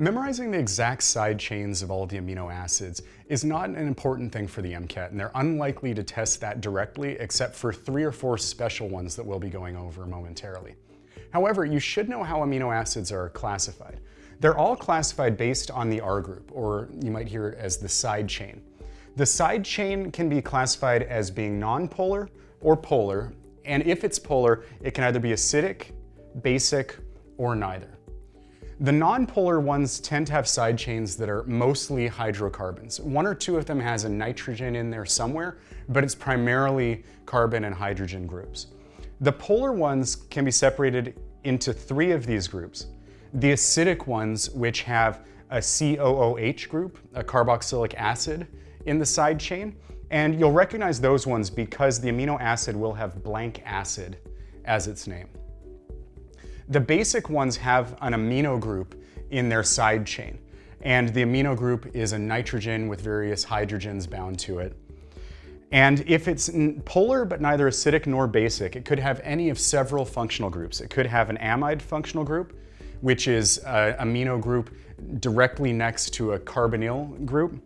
Memorizing the exact side chains of all the amino acids is not an important thing for the MCAT, and they're unlikely to test that directly except for three or four special ones that we'll be going over momentarily. However, you should know how amino acids are classified. They're all classified based on the R group, or you might hear it as the side chain. The side chain can be classified as being nonpolar or polar, and if it's polar, it can either be acidic, basic, or neither. The nonpolar ones tend to have side chains that are mostly hydrocarbons. One or two of them has a nitrogen in there somewhere, but it's primarily carbon and hydrogen groups. The polar ones can be separated into three of these groups. The acidic ones, which have a COOH group, a carboxylic acid, in the side chain, and you'll recognize those ones because the amino acid will have blank acid as its name. The basic ones have an amino group in their side chain, and the amino group is a nitrogen with various hydrogens bound to it. And if it's polar but neither acidic nor basic, it could have any of several functional groups. It could have an amide functional group, which is an amino group directly next to a carbonyl group.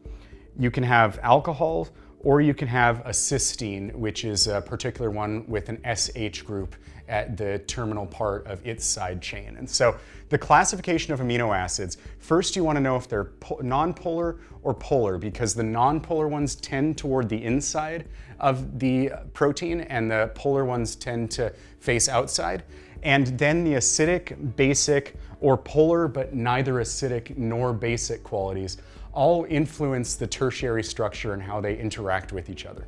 You can have alcohol, or you can have a cysteine, which is a particular one with an SH group at the terminal part of its side chain. And so the classification of amino acids, first you want to know if they're nonpolar or polar because the nonpolar ones tend toward the inside of the protein and the polar ones tend to face outside. And then the acidic, basic, or polar but neither acidic nor basic qualities all influence the tertiary structure and how they interact with each other.